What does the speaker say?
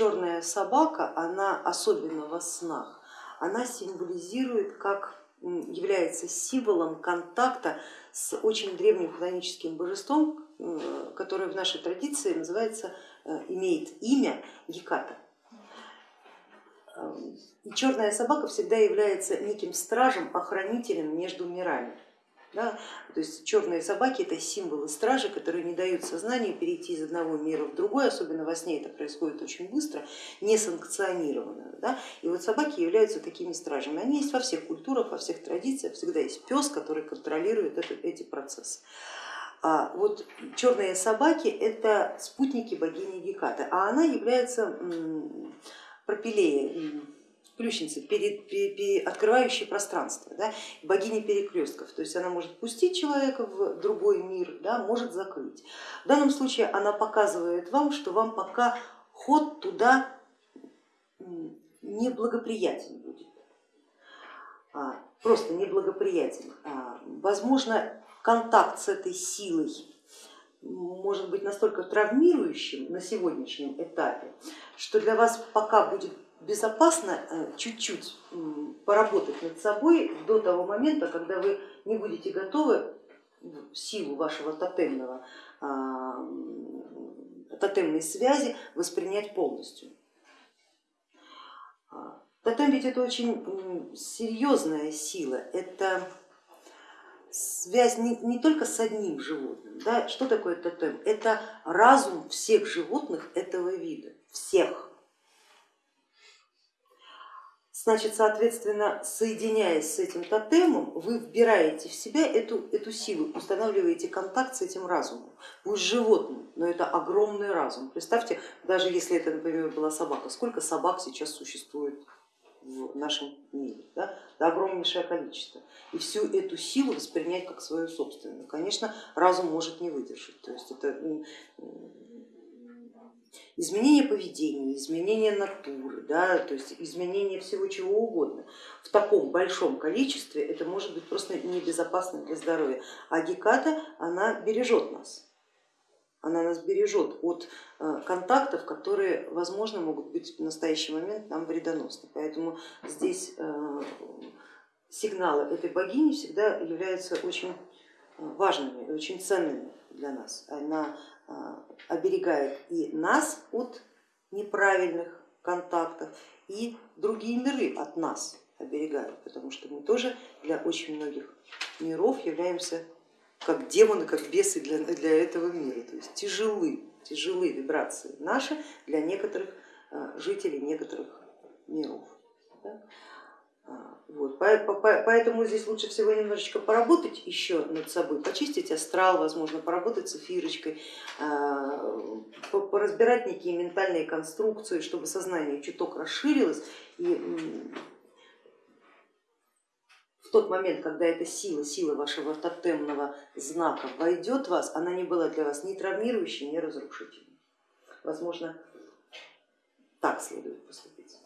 черная собака, она особенно во снах, она символизирует как является символом контакта с очень древним хроническим божеством, которое в нашей традиции называется, э, имеет имя Геката. И черная собака всегда является неким стражем, охранителем между мирами. Да? То есть черные собаки это символы стражи, которые не дают сознанию перейти из одного мира в другой, особенно во сне это происходит очень быстро, несанкционированно. Да? И вот собаки являются такими стражами. Они есть во всех культурах, во всех традициях, всегда есть пес, который контролирует это, эти процессы. А вот черные собаки это спутники богини Гекаты, а она является пропилеей ключницы, перед, перед, открывающей пространство, да, богини перекрестков. То есть она может пустить человека в другой мир, да, может закрыть. В данном случае она показывает вам, что вам пока ход туда неблагоприятен будет. А, просто неблагоприятен. А, возможно, контакт с этой силой может быть настолько травмирующим на сегодняшнем этапе, что для вас пока будет безопасно э, чуть-чуть поработать над собой до того момента, когда вы не будете готовы силу вашего тотемного, а, тотемной связи воспринять полностью. А, тотем ведь это очень серьезная сила, это связь не, не только с одним животным. Да? Что такое тотем? Это разум всех животных этого вида, всех Значит, соответственно, соединяясь с этим тотемом, вы вбираете в себя эту, эту силу, устанавливаете контакт с этим разумом, пусть животным, но это огромный разум. Представьте, даже если это, например, была собака, сколько собак сейчас существует в нашем мире, да? да огромнейшее количество. И всю эту силу воспринять как свою собственную, конечно, разум может не выдержать. То есть это изменение поведения, изменение натуры, да, то есть изменение всего чего угодно в таком большом количестве, это может быть просто небезопасно для здоровья. А Геката, она бережет нас, она нас бережет от э, контактов, которые, возможно, могут быть в настоящий момент нам вредоносны. Поэтому здесь э, сигналы этой богини всегда являются очень э, важными очень ценными для нас. Она а, оберегает и нас от неправильных контактов, и другие миры от нас оберегают, потому что мы тоже для очень многих миров являемся как демоны, как бесы для, для этого мира, то есть тяжелы, тяжелые вибрации наши для некоторых а, жителей некоторых миров. Да? Вот, поэтому здесь лучше всего немножечко поработать еще над собой, почистить астрал, возможно, поработать с эфирочкой, а, поразбирать некие ментальные конструкции, чтобы сознание чуток расширилось и в тот момент, когда эта сила, сила вашего тотемного знака войдет в вас, она не была для вас ни травмирующей, ни разрушительной. Возможно, так следует поступить.